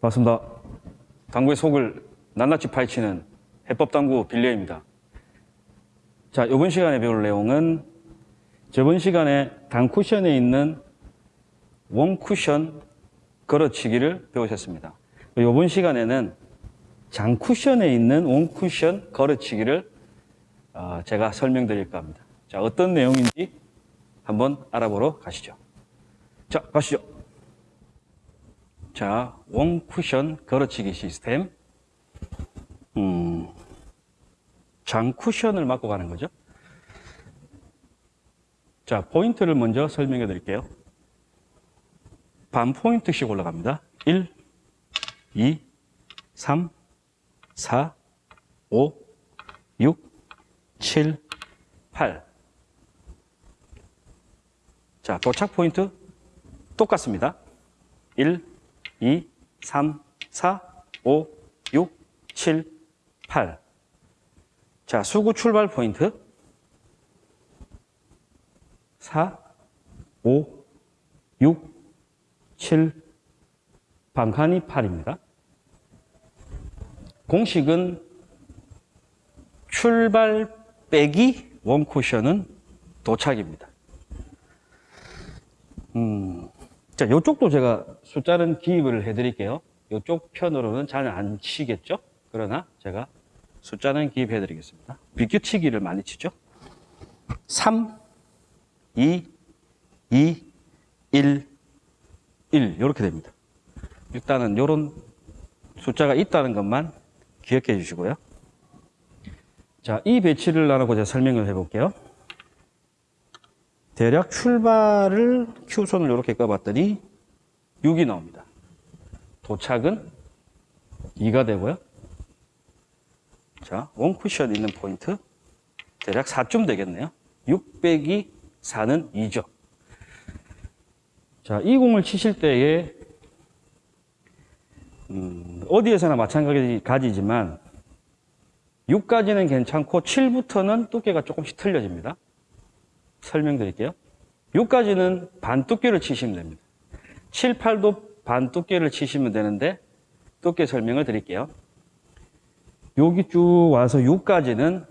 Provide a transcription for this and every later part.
반갑습니다. 당구의 속을 낱낱이 파헤치는 해법당구 빌려입니다. 자, 이번 시간에 배울 내용은 저번 시간에 당 쿠션에 있는 원 쿠션 걸어치기를 배우셨습니다. 이번 시간에는 장 쿠션에 있는 원 쿠션 걸어치기를 어, 제가 설명드릴까 합니다. 자, 어떤 내용인지 한번 알아보러 가시죠. 자, 가시죠. 자, 원 쿠션 걸어치기 시스템. 음, 장 쿠션을 맞고 가는 거죠. 자, 포인트를 먼저 설명해 드릴게요. 반 포인트씩 올라갑니다. 1, 2, 3, 4, 5, 6, 7, 8. 자, 도착 포인트 똑같습니다. 1, 2, 3, 4, 5, 6, 7, 8. 자, 수구 출발 포인트 4, 5, 6, 7, 반칸이 8입니다. 공식은 출발 빼기 원 쿠션은 도착입니다. 음, 자, 이쪽도 제가 숫자는 기입을 해드릴게요. 이쪽 편으로는 잘 안 치겠죠? 그러나 제가 숫자는 기입해 드리겠습니다. 비교치기를 많이 치죠? 3, 2, 2, 1, 1 이렇게 됩니다. 일단은 이런 숫자가 있다는 것만 기억해 주시고요. 자, 이 배치를 나누고 제가 설명을 해볼게요. 대략 출발을 Q선을 이렇게 꺼봤더니 6이 나옵니다. 도착은 2가 되고요. 자, 원 쿠션 있는 포인트 대략 4쯤 되겠네요. 6 빼기 4는 2죠. 자, 이 공을 치실 때에 음, 어디에서나 마찬가지지만 6까지는 괜찮고 7부터는 두께가 조금씩 틀려집니다. 설명드릴게요. 6까지는 반 두께를 치시면 됩니다. 7, 8도 반 두께를 치시면 되는데 두께 설명을 드릴게요. 여기 쭉 와서 6까지는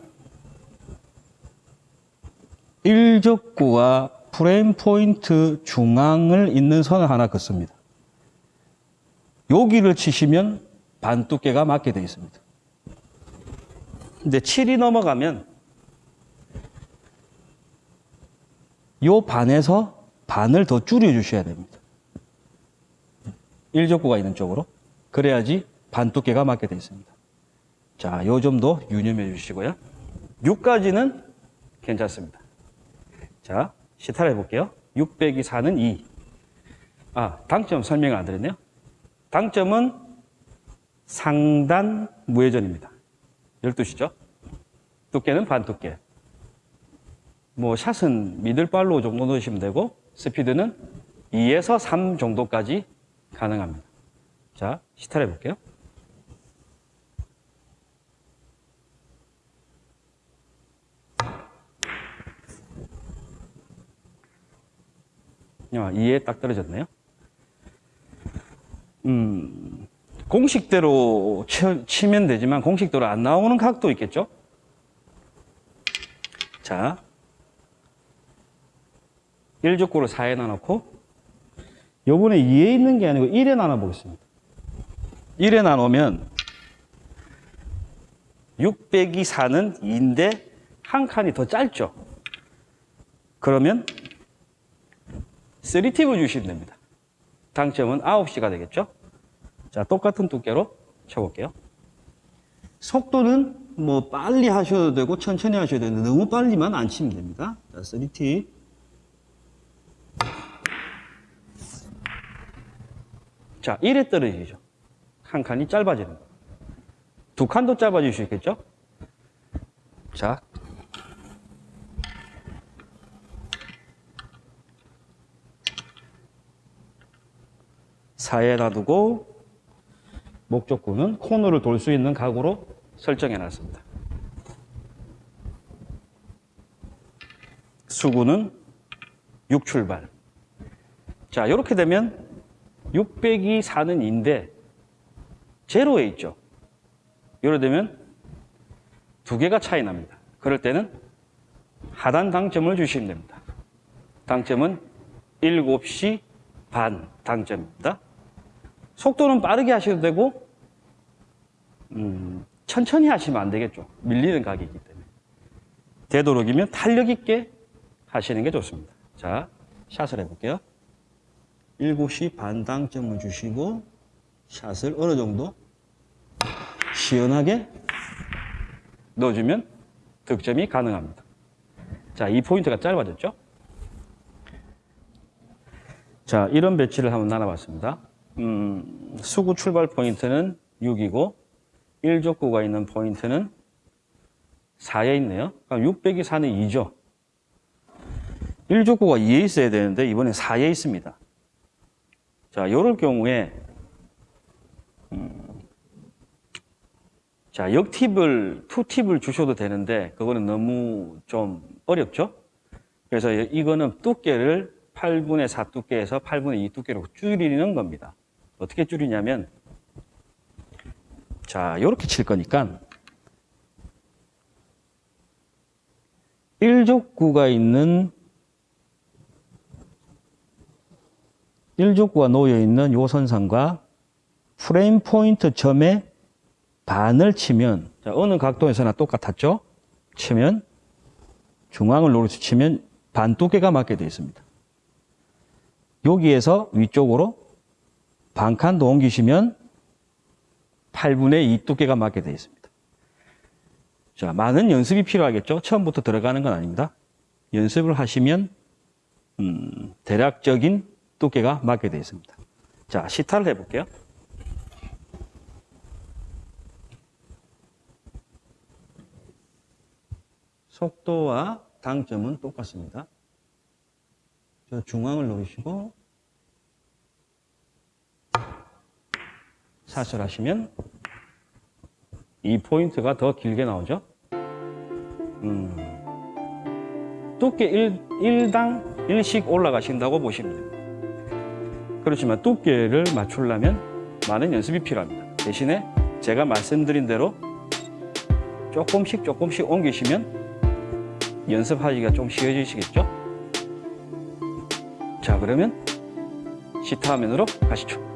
1적구와 프레임 포인트 중앙을 잇는 선을 하나 긋습니다. 여기를 치시면 반 두께가 맞게 되어 있습니다. 근데 7이 넘어가면 요 반에서 반을 더 줄여 주셔야 됩니다. 1적구가 있는 쪽으로. 그래야지 반 두께가 맞게 되어 있습니다. 자, 요 점도 유념해 주시고요. 6까지는 괜찮습니다. 자, 시타를 해볼게요. 6 빼기 4는 2. 아, 당점 설명을 안 드렸네요. 당점은 상단 무회전입니다. 12시죠? 두께는 반 두께. 뭐, 샷은 미들발로 정도 넣으시면 되고, 스피드는 2에서 3 정도까지 가능합니다. 자, 시타를 해볼게요. 아, 2에 딱 떨어졌네요. 음, 공식대로 치, 면 되지만 공식대로 안 나오는 각도 있겠죠? 자, 1족구를 4에 나눠놓고 요번에 2에 있는 게 아니고 1에 나눠보겠습니다. 1에 나누면 6 빼기 4는 2인데 한 칸이 더 짧죠? 그러면 3팁을 주시면 됩니다. 당점은 9시가 되겠죠? 자, 똑같은 두께로 쳐볼게요. 속도는 뭐 빨리 하셔도 되고 천천히 하셔도 되는데 너무 빨리만 안 치면 됩니다. 자, 3팁. 자, 1에 떨어지죠. 한 칸이 짧아지는 거. 두 칸도 짧아질 수 있겠죠? 자, 4에 놔두고 목적구는 코너를 돌 수 있는 각으로 설정해 놨습니다. 수구는 6 출발. 자, 이렇게 되면 6 빼기 4는 2인데 제로에 있죠. 이래 되면 두 개가 차이 납니다. 그럴 때는 하단 당점을 주시면 됩니다. 당점은 7시 반 당점입니다. 속도는 빠르게 하셔도 되고 음, 천천히 하시면 안 되겠죠. 밀리는 가격이기 때문에. 되도록이면 탄력 있게 하시는 게 좋습니다. 자, 샷을 해볼게요. 7시 반 당점을 주시고 샷을 어느 정도 시원하게 넣어주면 득점이 가능합니다. 자, 이 포인트가 짧아졌죠? 자, 이런 배치를 한번 나눠봤습니다. 음, 수구 출발 포인트는 6이고 1족구가 있는 포인트는 4에 있네요. 그럼 600이 4는 2죠. 1족구가 2에 있어야 되는데 이번엔 4에 있습니다. 자, 이럴 경우에 음, 자, 역팁을, 투팁을 주셔도 되는데 그거는 너무 좀 어렵죠? 그래서 이거는 두께를 8분의 4 두께에서 8분의 2 두께로 줄이는 겁니다. 어떻게 줄이냐면 자, 이렇게 칠 거니까 1족구가 있는 1족구가 놓여 있는 요 선상과 프레임 포인트 점의 반을 치면 자, 어느 각도에서나 똑같았죠? 치면 중앙을 노려서 치면 반 두께가 맞게 되어 있습니다. 여기에서 위쪽으로 반칸 더 옮기시면 8분의 2 두께가 맞게 되어 있습니다. 자, 많은 연습이 필요하겠죠? 처음부터 들어가는 건 아닙니다. 연습을 하시면 음, 대략적인 두께가 맞게 되어 있습니다. 자, 시타를 해볼게요. 속도와 당점은 똑같습니다. 저 중앙을 노리시고 샷을 하시면 이 포인트가 더 길게 나오죠. 음, 두께 1, 1당 1씩 올라가신다고 보시면 됩니다. 그렇지만 두께를 맞추려면 많은 연습이 필요합니다. 대신에 제가 말씀드린 대로 조금씩 조금씩 옮기시면 연습하기가 좀 쉬워지시겠죠? 자, 그러면 시타 화면으로 가시죠.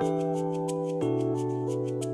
Thank you.